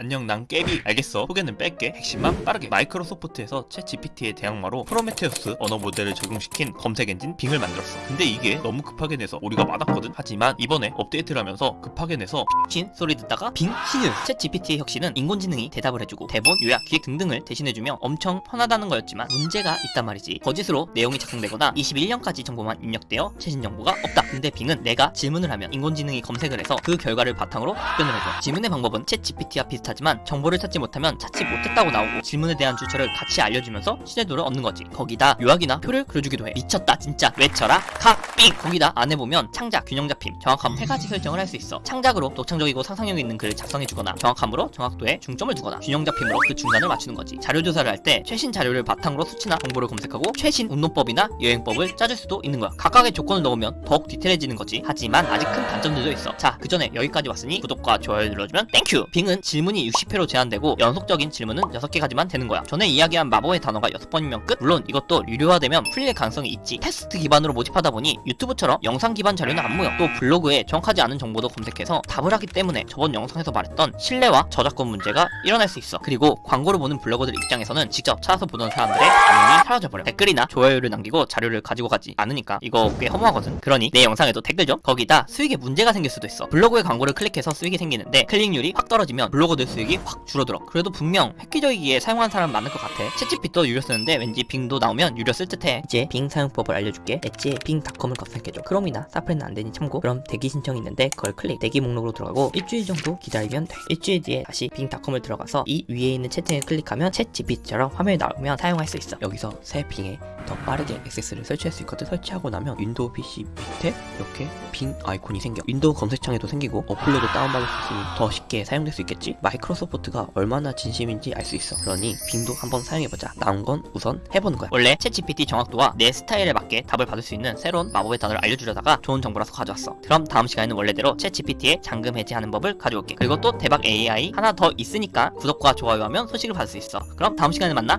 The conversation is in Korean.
안녕 난 깨비. 알겠어. 소개는 뺄게. 핵심만 빠르게. 마이크로소프트에서 ChatGPT의 대항마로 프로메테우스 언어 모델을 적용시킨 검색 엔진 Bing을 만들었어. 근데 이게 너무 급하게 내서 오류가 많았거든. 하지만 이번에 업데이트를 하면서 급하게 내서 신 소리 듣다가 빙 신유 ChatGPT의 혁신은 인공지능이 대답을 해주고 대본, 요약, 기획 등등을 대신해주며 엄청 편하다는 거였지만 문제가 있단 말이지. 거짓으로 내용이 작성되거나 21년까지 정보만 입력되어 최신 정보가 없다. 근데 Bing은 내가 질문을 하면 인공지능이 검색을 해서 그 결과를 바탕으로 답변을 해줘. 질문의 방법은 ChatGPT와 비슷 하지만 정보를 찾지 못하면 찾지 못했다고 나오고 질문에 대한 출처를 같이 알려주면서 신뢰도를 얻는 거지. 거기다 요약이나 표를 그려주기도 해. 미쳤다 진짜. 외쳐라. 갓빙 거기다 안에 보면 창작, 균형 잡힘, 정확함 세 가지 설정을 할 수 있어. 창작으로 독창적이고 상상력 있는 글을 작성해주거나 정확함으로 정확도에 중점을 두거나 균형 잡힘으로 그 중간을 맞추는 거지. 자료 조사를 할 때 최신 자료를 바탕으로 수치나 정보를 검색하고 최신 운동법이나 여행법을 짜줄 수도 있는 거야. 각각의 조건을 넣으면 더욱 디테일해지는 거지. 하지만 아직 큰 단점들도 있어. 자 그 전에 여기까지 왔으니 구독과 좋아요 눌러주면 thank you Bing은 질문이 60회로 제한되고 연속적인 질문은 6개까지만 되는 거야. 전에 이야기한 마법의 단어가 6번이면 끝? 물론 이것도 유료화되면 풀릴 가능성이 있지. 테스트 기반으로 모집하다 보니 유튜브처럼 영상 기반 자료는 안 모여. 또 블로그에 정확하지 않은 정보도 검색해서 답을 하기 때문에 저번 영상에서 말했던 신뢰와 저작권 문제가 일어날 수 있어. 그리고 광고를 보는 블로거들 입장에서는 직접 찾아서 보던 사람들의 반응이 사라져버려. 댓글이나 좋아요를 남기고 자료를 가지고 가지 않으니까 이거 꽤 허무하거든. 그러니 내 영상에도 댓글 좀 거기다 수익에 문제가 생길 수도 있어. 블로그에 광고를 클릭해서 수익이 생기는데 클릭률이 확 떨어지면 블로거들 수익이 확 줄어들어 그래도 분명 획기적이기에 사용하는 사람 많을 것 같아. 채찌핏도 유료 쓰는데 왠지 빙도 나오면 유료 쓸 듯해. 이제 빙 사용법을 알려줄게. 엣지에 빙닷컴을 검색해줘. 크롬이나 사프리는 안되니 참고. 그럼 대기 신청이 있는데 그걸 클릭. 대기 목록으로 들어가고 일주일 정도 기다리면 돼. 일주일 뒤에 다시 빙닷컴을 들어가서 이 위에 있는 채팅을 클릭하면 챗 GPT처럼 화면이 나오면 사용할 수 있어. 여기서 새 빙에 더 빠르게 access를 설치할 수 있거든. 설치하고 나면 윈도우 PC 밑에 이렇게 Bing 아이콘이 생겨. 윈도우 검색창에도 생기고 어플로도 다운받을 수 있으니 더 쉽게 사용될 수 있겠지 마이크로소프트가 얼마나 진심인지 알 수 있어. 그러니 Bing도 한번 사용해보자. 나온 건 우선 해보는 거야. 원래 챗GPT 정확도와 내 스타일에 맞게 답을 받을 수 있는 새로운 마법의 단어를 알려주려다가 좋은 정보라서 가져왔어. 그럼 다음 시간에는 원래대로 챗GPT의 잠금 해제하는 법을 가져올게. 그리고 또 대박 AI 하나 더 있으니까 구독과 좋아요 하면 소식을 받을 수 있어. 그럼 다음 시간에 만나